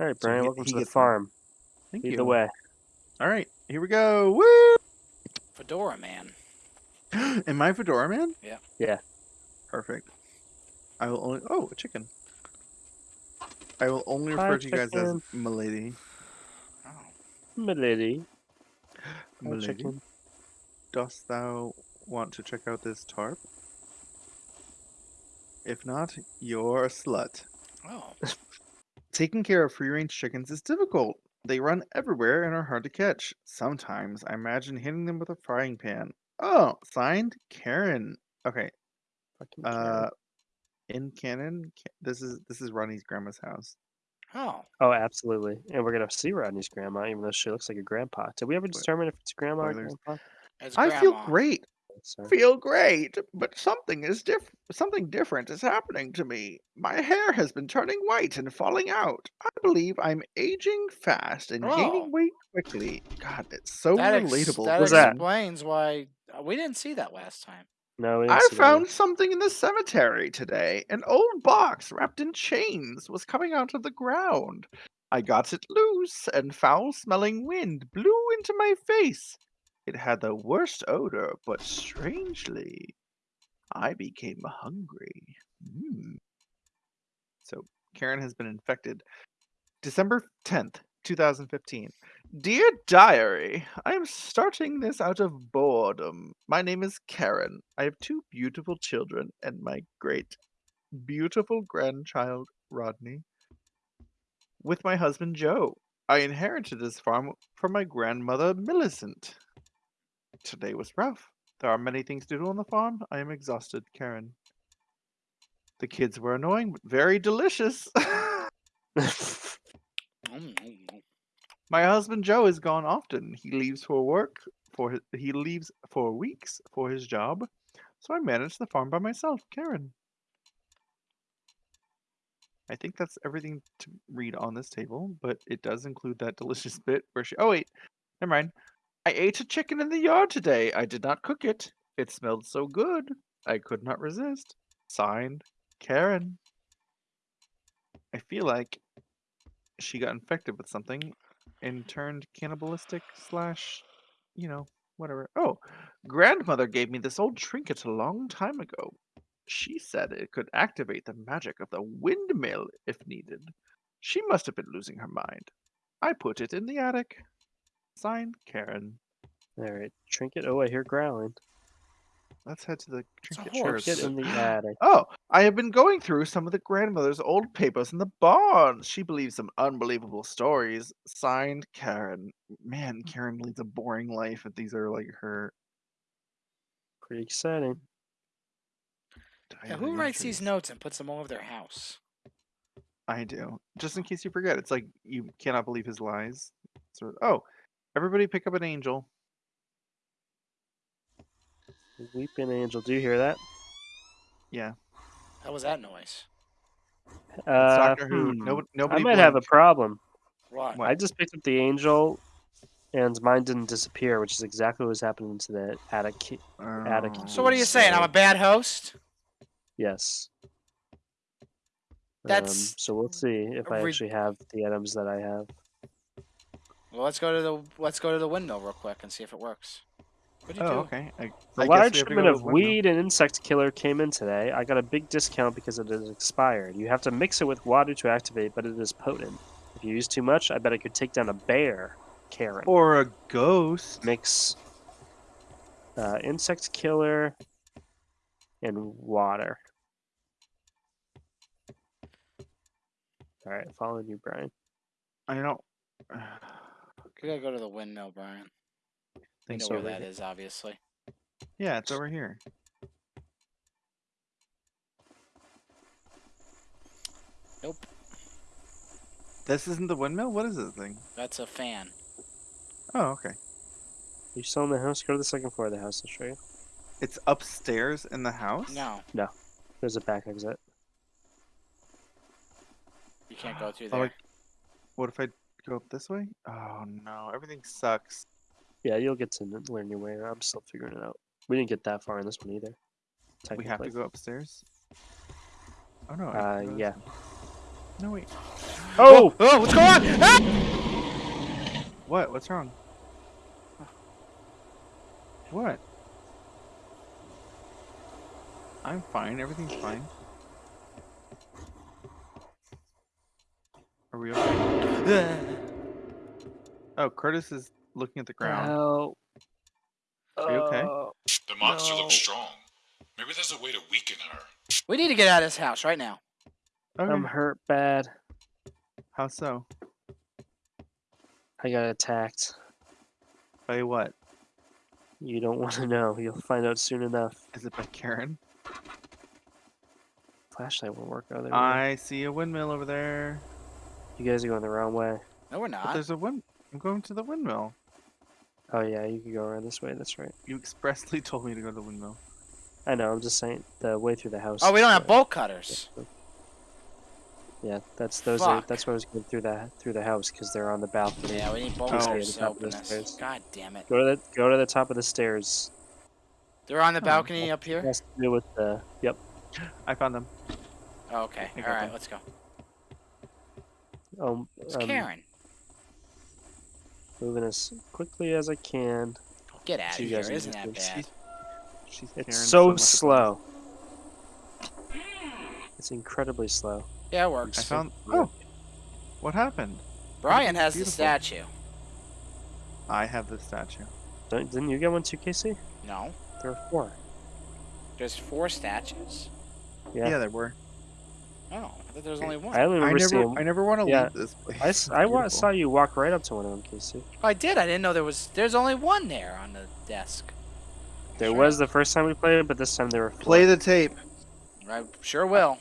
All right, So Brian, he- welcome he to the gets them. farm. Thank Lead you. the way. All right, here we go. Woo! Fedora man. Am I Fedora Man? Yeah. Yeah. Perfect. I will only. Oh, a chicken. I will only Hi, refer to you guys as chicken. Milady. Oh. Milady. Hi, Milady. chicken. Dost thou want to check out this tarp? If not, you're a slut. Oh. Taking care of free range chickens is difficult. They run everywhere and are hard to catch. Sometimes I imagine hitting them with a frying pan. Oh, signed Karen. Okay, Fucking Karen. uh, in canon, Ca- this is this is Ronnie's grandma's house. Oh. oh, absolutely. And we're gonna see Rodney's grandma, even though she looks like a grandpa. Did we ever determine if it's grandma or spoilers. grandpa? It's I feel grandma. great. Sorry. Feel great, but something is diff- something different is happening to me. My hair has been turning white and falling out. I believe I'm aging fast and Oh. gaining weight quickly. God, it's so That, ex- relatable. that What's that? explains why uh, we didn't see that last time. No, we didn't I see that one. found something in the cemetery today. An old box wrapped in chains was coming out of the ground. I got it loose, and foul smelling wind blew into my face. It had the worst odor, but strangely, I became hungry. Mm. So, Karen has been infected. December 10th, 2015. Dear Diary, I am starting this out of boredom. My name is Karen. I have two beautiful children and my great, beautiful grandchild, Rodney. With my husband, Joe. I inherited this farm from my grandmother, Millicent. Today was rough. There are many things to do on the farm. I am exhausted, Karen. The kids were annoying, but very delicious. My husband Joe is gone often. He leaves for work for his, he leaves for weeks for his job. So I manage the farm by myself, Karen. I think that's everything to read on this table, but it does include that delicious bit where she Oh wait, never mind. I ate a chicken in the yard today. I did not cook it. It smelled so good. I could not resist. Signed, Karen. I feel like she got infected with something and turned cannibalistic slash, you know, whatever. Oh, grandmother gave me this old trinket a long time ago. She said it could activate the magic of the windmill if needed. She must have been losing her mind. I put it in the attic. Signed, Karen. All right, trinket. Oh, I hear growling. Let's head to the trinket horse. Trinket church. in the attic. Oh, I have been going through some of the grandmother's old papers in the barn. She believes some unbelievable stories. Signed, Karen. Man, mm. Karen leads a boring life if these are like her. Pretty exciting. Yeah, who writes these notes and puts them all over their house? I do. Just in case you forget, it's like you cannot believe his lies. So, oh, everybody pick up an angel. Weeping angel. Do you hear that? Yeah, How was that noise? Uh, Doctor Who. hmm, No, I nobody. might have a problem. What? What? I just picked up the angel, and mine didn't disappear, which is exactly what was happening to the attic. ki- attic. Oh. So what are you saying? I'm a bad host? Yes. That's Um, so we'll see if I actually have the items that I have. Well, let's go to the let's go to the window real quick and see if it works. What do you Oh, do? okay. I, A I large have shipment of weed and insect killer came in today. I got a big discount because it is expired. You have to mix it with water to activate, but it is potent. If you use too much, I bet I could take down a bear. Karen. Or a ghost. mix uh, insect killer and water. All right, following you, Brian. I don't. We gotta go to the windmill, Brian. We think know so. where right that here. is, obviously. Yeah, it's over here. Nope. This isn't the windmill. What is this thing? That's a fan. Oh, okay. you still in the house? Go to the second floor of the house. I'll show you. It's upstairs in the house. No, No. There's a back exit. you can't go through Oh, there. I- What if I go up this way? Oh no, everything sucks. Yeah, you'll get to learn your way. I'm still figuring it out. We didn't get that far in this one either. We have to go upstairs. Oh no. Uh, can go this yeah. No wait. Oh! oh, what's going on? Ah! What? What's wrong? What? I'm fine. Everything's fine. Are we okay? Oh, Curtis is looking at the ground. Hell. Are you okay? Uh, The monster No. looks strong. Maybe there's a way to weaken her. we need to get out of this house right now. Okay. I'm hurt bad. How so? I got attacked. By what? You don't want to know. You'll find out soon enough. Is it by Karen? Flashlight won't work. Oh, there. I see a windmill over there. You guys are going the wrong way. No, we're But not. there's a wind. I'm going to the windmill. Oh yeah, you can go around this way. That's right. You expressly told me to go to the windmill. I know. I'm just saying the way through the house. Oh, we don't have bolt cutters. Yeah, that's those are that's why I was going through the through the house because they're on the balcony. Yeah, we need bolt Oh. cutters the to top of open the this. stairs. God damn it. Go to the go to the top of the stairs. They're on the Oh, balcony up here? Has to do with the yep. I found them. Oh, okay. I All got right, them. let's go. Um, It's um, Karen. Moving as quickly as I can. Get out of so you here. guys can Isn't that bad? She's It's Karen so much slow. It's incredibly slow. Yeah, it works. I found. Oh, what happened? Brian has the statue. I have the statue. Don't, didn't you get one too, Casey? No. There are four. There's four statues? Yeah. Yeah, there were. Oh, I thought only one. I only I never. seeing. I never want to yeah. leave this place. I, s- It's I wa- beautiful. saw you walk right up to one of them, Casey. Oh, I did. I didn't know there was. There's only one there on the desk. There Sure. was the first time we played, it, but this time there were four. Play the tape. I sure will.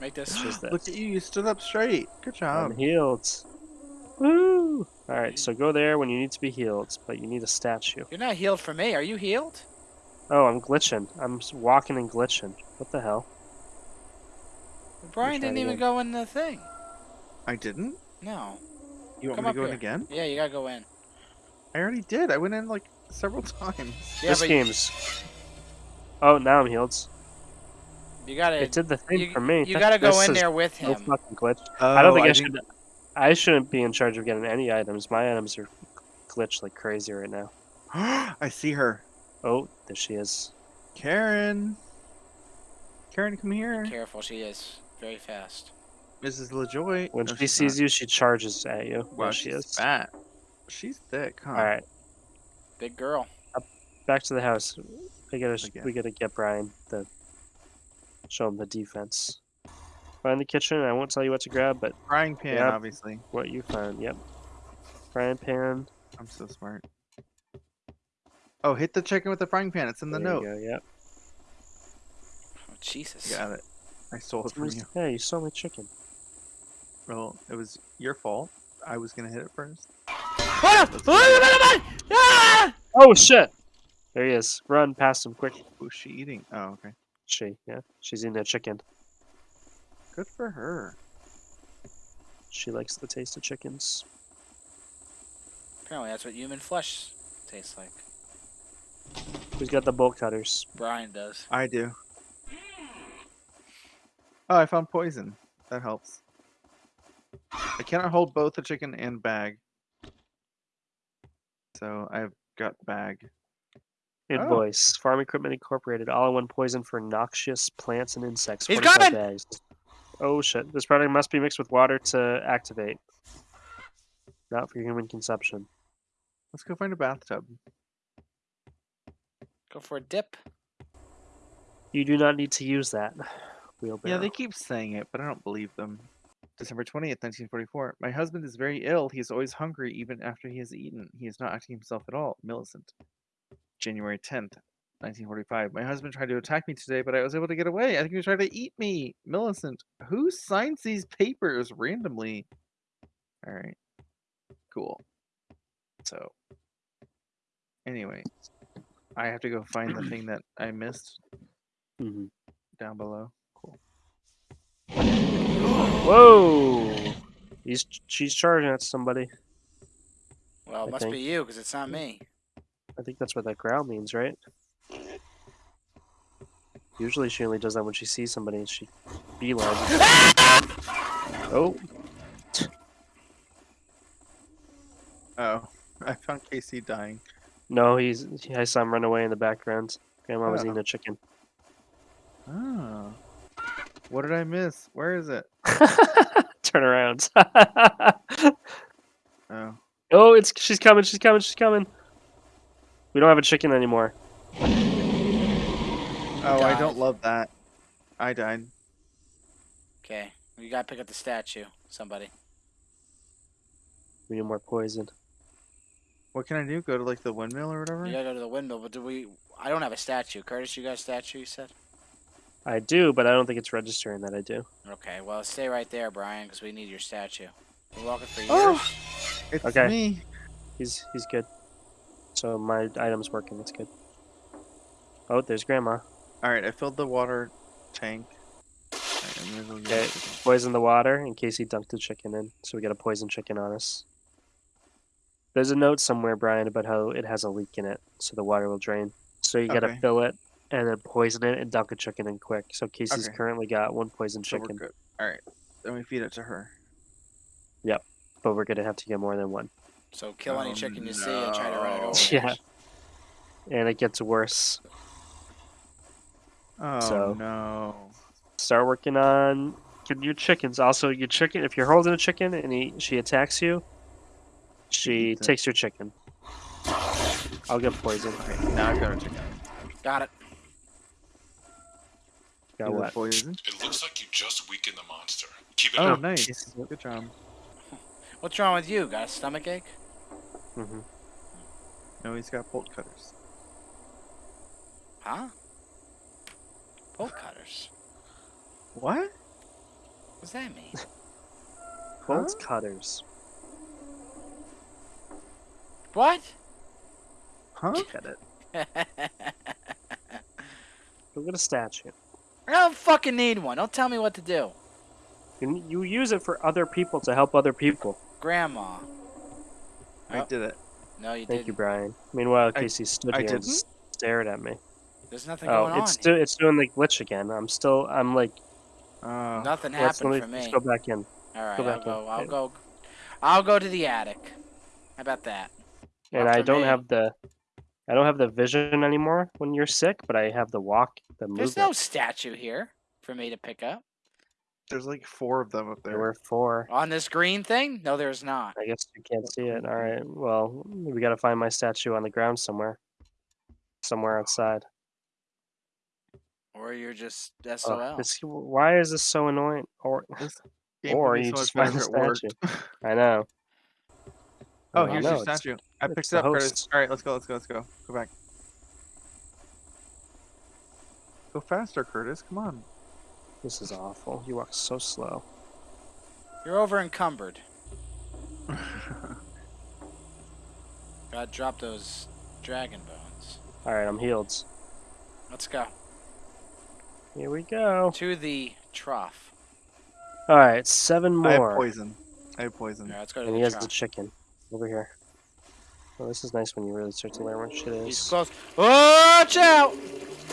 Make this. Which is Look at you. You stood up straight. Good job. I'm healed. Woo! All right, so go there when you need to be healed, but you need a statue. You're not healed for me. Are you healed? Oh, I'm glitching. I'm walking and glitching. What the hell? Brian didn't even again. go in the thing. I didn't. No. You want Come me to go in again? Yeah, you gotta go in. I already did. I went in like several times. Yeah, this but game's. Oh, now I'm healed. you gotta. It did the thing you, for me. you gotta go this in there with No him. fucking glitch. Oh, I don't oh, think I, didn't- should. I shouldn't be in charge of getting any items. My items are glitched like crazy right now. I see her. Oh, there she is. Karen. Karen, come here. Careful, she is very fast. Mrs. LaJoy. When No, she sees not. you, she charges at you. wow, there she is. fat. She's thick, huh? All right, Big girl. back to the house. We gotta Again. we gotta get Brian the show him the defense. Find the kitchen. I won't tell you what to grab, but Frying pan, Yep. obviously. what you found. Yep. Frying pan. I'm so smart. Oh, hit the chicken with the frying pan. It's in the there note. You go, yep. Oh, Jesus. Got it. I stole it from you. Yeah, you stole my chicken. Well, it was your fault. I was gonna hit it first. Oh! Oh shit! There he is. Run past him quick. Oh, Who's she eating? Oh, okay. She, yeah, she's eating a chicken. Good for her. She likes the taste of chickens. Apparently, that's what human flesh tastes like. Who's got the bolt cutters? Brian does. I do. Oh, I found poison. That helps. I cannot hold both the chicken and bag. So I've got bag. Oh. Invoice. Farm Equipment Incorporated. All-in-one poison for noxious plants and insects. He's 45 coming! bags. Oh shit! This product must be mixed with water to activate. Not for human consumption. Let's go find a bathtub. Go for a dip. You do not need to use that. Wheelbarrow. Yeah, they keep saying it, but I don't believe them. December 20th, 1944. My husband is very ill. He is always hungry even after he has eaten. He is not acting himself at all. Millicent. January 10th, 1945. My husband tried to attack me today, but I was able to get away. I think he tried to eat me. Millicent. Who signs these papers randomly? All right. Cool. So, anyway, I have to go find the thing that I missed Mhm. down below. Whoa! He's she's charging at somebody. Well, it I must think. be you because it's not me. I think that's what that growl means, right? Usually she only does that when she sees somebody and she beelines. oh. Oh, I found Casey dying. No, he's. I saw him run away in the background. Grandma oh. was eating oh. a chicken. Oh. What did I miss? Where is it? Turn around. Oh. oh, it's she's coming. She's coming. She's coming. We don't have a chicken anymore. Oh, I don't love that. I died. Okay, you gotta pick up the statue. Somebody. We need more poison. What can I do? Go to like the windmill or whatever? You gotta go to the window, but do we? I don't have a statue. Curtis, you got a statue? You said. I do, but I don't think it's registering that I do. Okay, well, stay right there, Brian, because we need your statue. Been walking for years. Oh! It's Okay. me. He's he's good. So my item's working. It's good. Oh, there's Grandma. All right, I filled the water tank. Alright, I'm gonna go get Okay. Poison the water in case he dunked the chicken in. So we got a poison chicken on us. There's a note somewhere, Brian, about how it has a leak in it, so the water will drain. So you gotta Okay. fill it and then poison it and dunk a chicken in quick. So Casey's Okay. currently got one poison So chicken, we're. All right, then we feed it to her. Yep, but we're gonna have to get more than one. So kill any Oh, chicken you see and try to run it over. Yeah. And it gets worse. Oh So- no. Start working on getting your chickens. Also, your chicken. If you're holding a chicken and he, she attacks you, she takes your chicken. I'll get poison. Okay, now I've got a chicken. Got it. Got it what? Poison. It looks like you just weakened the monster. Keep it Oh, up. nice. Yes. Good job. What's wrong with you? Got a stomach ache? Mm-hmm. No, he's got bolt cutters. Huh? Bolt cutters. What? What does that mean? Bolt cutters. what? Huh? Look at it. Look at a statue. I don't fucking need one. Don't tell me what to do. You, you use it for other people to help other people. Grandma. I Oh. did it. No, you Thank didn't. you, Brian. Meanwhile, I- Casey stood I here and didn't? s- stared at me. There's nothing Oh, going it's on. still it's doing the glitch again. I'm still I'm like Oh. Nothing let's, happened let for me, me. let's go back in. All right, go I'll back go. in. I'll go. I'll go to the attic. How about that? And After I don't me. have the I don't have the vision anymore when you're sick, but I have the walk, the There's no statue here for me to pick up There's like four of them up There there. were four. on this green thing. No, there's not. I guess you can't see it. All right. Well, we got to find my statue on the ground somewhere. Somewhere outside. Or you're just Oh, SOL. this, why is this so annoying? Or or you so just find the better if it worked. I know. Oh, Well, here's no, your it's- statue. I it's picked the it up, Curtis. All right, let's go. Let's go. Let's go. Go back. Go faster, Curtis. Come on. This is awful. You walk so slow. You're over encumbered. Gotta drop those dragon bones. All right, I'm healed. Let's go Here we go. to the trough. All right, seven more. I have more. poison. I have All poison. right, let's go to And he the has the chicken over here. Well, this is nice when you really start to learn what shit is. He's is. close. Watch out!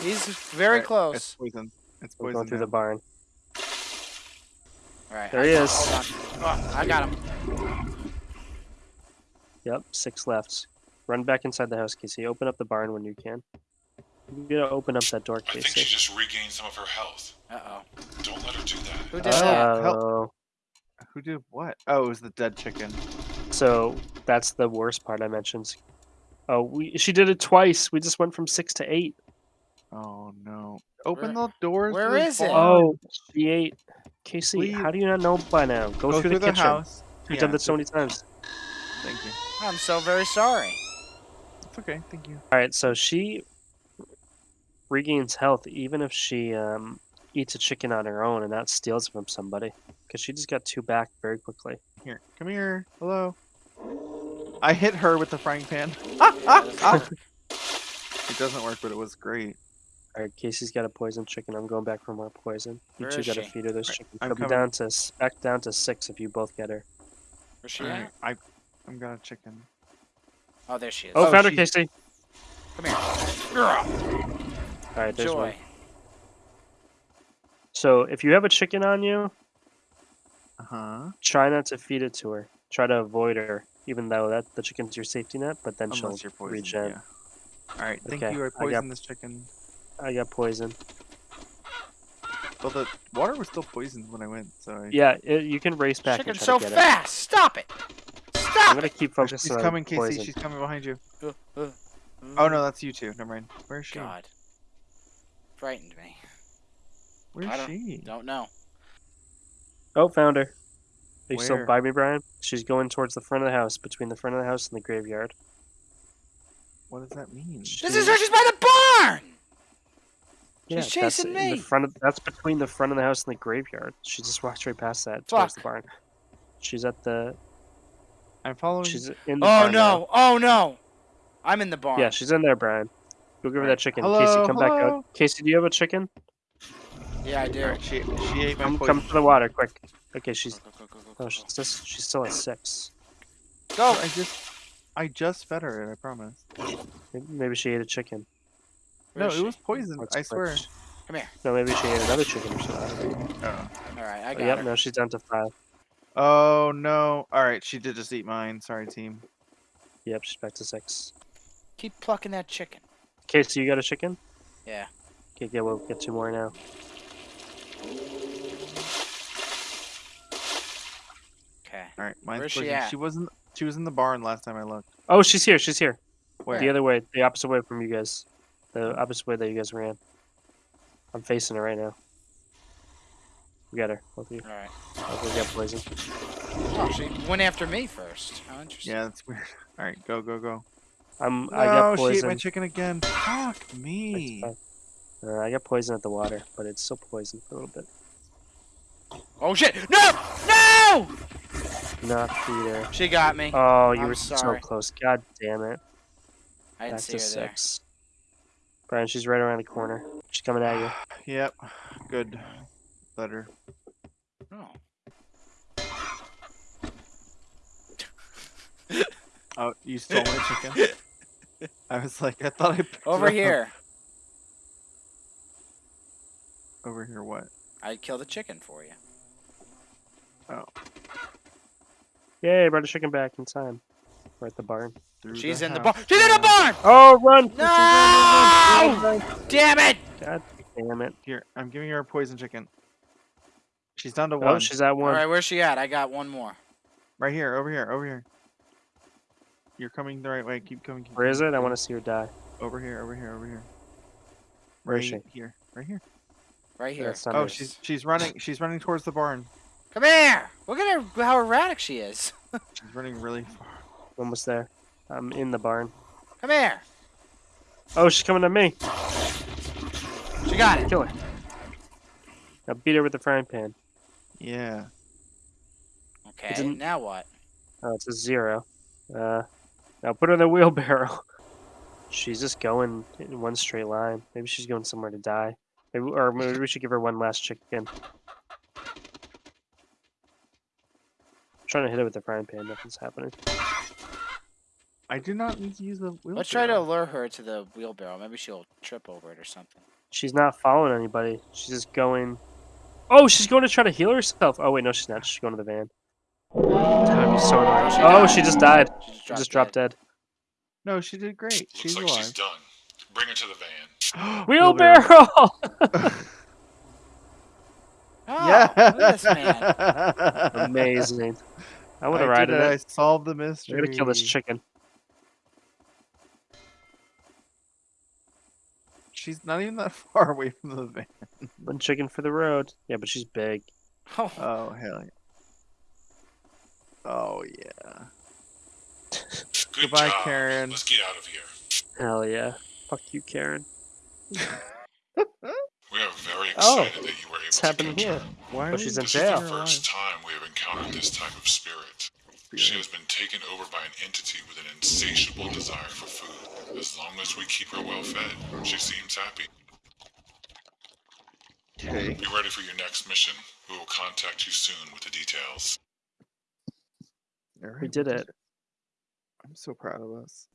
He's very Alright, It's close. poison. It's We're poison. going through the barn. All right, There I- he is. Oh, I got him. Yep, six left. Run back inside the house, Casey. Open up the barn when you can. You gotta open up that door, Casey. I think she just regained some of her health. Uh oh. Don't let her do that. Who did that? help. Oh, Who did what? Oh, it was the dead chicken. So that's the worst part I mentioned. Oh, we she did it twice. We just went from six to eight. Oh no! Open Where- the doors. to where the is it? barn. Oh, she ate. Casey, Leave. how do you not know by now? Go, Go through, the, kitchen. house. We've Yeah, done this so many times. Thank you. I'm so very sorry. It's okay. Thank you. All right, so she regains health even if she um, eats a chicken on her own and not steals it from somebody, because she just got two back very quickly. Here, come here. Hello. I hit her with the frying pan. Ah, ah, ah. It doesn't work, but it was great. All right, Casey's got a poison chicken. I'm going back for more poison. You Where two got to she? feed her this Right, chicken. I'm She'll be coming. down to s- back down to six if you both get her. Where's she Alright, at? I, I'm got a chicken. Oh, there she is. Oh, Oh, found her, Casey. Come here. Ugh. All right, there's one. Joy. So if you have a chicken on you, Uh huh. try not to feed it to her. Try to avoid her even though that the chicken's your safety net. But then Unless she'll you're poisoned. regen. Yeah. All right. Thank Okay, you. I I got- this chicken. I got poisoned. Well, the water was still poisoned when I went, so I, Yeah, it, you can race back Chicken and try so to get fast! Stop it! it. I'm gonna it! keep Oh, focusing she's on coming, Casey. poison. She's coming behind you. Uh, uh, Oh uh, no, that's you too. Never mind. Where's she? God. Frightened me. Where's I don't- she? Don't know. Oh, found her. Are you still Where? by me, Brian? She's going towards the front of the house, between the front of the house and the graveyard. What does that mean? This is her. She's by the barn. Yeah, She's that's chasing in me. The front of, that's between the front of the house and the graveyard. She just walked right past that towards the barn. She's at the. I'm following. She's in the Oh barn now. no! Oh no! I'm in the barn. Yeah, she's in there, Brian. Go give her that chicken. Hello, Casey, come back out. Casey, do you have a chicken? Yeah, I do. Alright, she she ate my Come, poison. come to the water, quick. Okay, she's. Go, go, go, go, Oh, go, she's go. just. She's still at six. Go. I just I just fed her it. I promise. Maybe- Maybe she ate a chicken. Where no, is it she? was poisoned. Let's I swear. switch. Come here. No, maybe she ate another chicken or something. Oh. All right, I Oh, got yep, her. now she's down to five. oh no! All right, she did just eat mine. Sorry, team. Yep, she's back to six. Keep plucking that chicken. Casey, you got a chicken? Yeah. Okay, yeah, we'll get two more now. Okay. All right, mine's Where's she poisoned. at? She wasn't. She was in the barn last time I looked. Oh, she's here. She's here. Where? The other way, the opposite way from you guys. The opposite way that you guys ran. I'm facing her right now. We got her, both of you. All right. Oh, we got poison. Oh, she went after me first. How interesting. Yeah, that's weird. All right, go go go. I'm. No, I got she ate my chicken again. Fuck me. Uh, I got poison at the water, but it's still poison for a little bit. Oh shit! No! No! Not Peter. She got me. Oh, you I'm were sorry. so close. God damn it. I didn't Back see to her there. six. Brian, she's right around the corner. She's coming at you. Yep. Good. Letter. Oh. Oh, you stole my chicken. I was like, I thought I picked it Over up. here. Over here, what? I killed a chicken for you. Oh. Yay, brought a chicken back in time. We're at the barn. Through She's in the barn. She's in the barn! Oh, run! No! Damn it! God damn it. Here, I'm giving her a poison chicken. She's down to Oh, one. she's at one. Alright, where's she at? I got one more. Right here, over here, over here. You're coming the right way. Keep coming. Keep Where is coming, it? I want to see her die. Over here, over here, over here. Where right is she? here, right here. Right here. Oh, she's she's running. She's running towards the barn. Come here! Look at her, how erratic she is. She's running really far. almost there. I'm in the barn. Come here! Oh, she's coming to me. She got it. Kill her. Now beat her with the frying pan. Yeah. Okay, didn't- now what? Oh, it's a zero. Uh, now put her in the wheelbarrow. She's just going in one straight line. Maybe she's going somewhere to die. Maybe, or maybe we should give her one last chicken. Trying to hit it with the frying pan. Nothing's happening. I do not need to use the wheelbarrow. Let's try to lure her to the wheelbarrow. Maybe she'll trip over it or something. She's not following anybody. She's just going. Oh, she's going to try to heal herself. Oh wait, no, she's not. She's going to the van. That would be so annoying. Oh, she Oh, died. she just died. She just She dropped, just dropped dead. dead. No, she did great. Looks She's like alive. she's done. Bring her to the van. Wheelbarrow. Oh, yeah. look at this man. Amazing. I would have I did ridden it. I solved the mystery. I'm mystery. gonna kill this chicken. She's not even that far away from the van. One chicken for the road. Yeah, but she's big. Oh, Oh hell yeah. Oh yeah. Good Goodbye, job. Karen. Let's get out of here. Hell yeah. Fuck you, Karen. We are very Oh, excited that you were able What's to happening catch here? her. Why Oh, are she's we in This keeping is jail. the first alive? time we have encountered this type of spirit. She has been taken over by an entity with an insatiable desire for food. As long as we keep her well fed, she seems happy. Okay. Be ready for your next mission. We will contact you soon with the details. Alright, We did it. I'm so proud of us.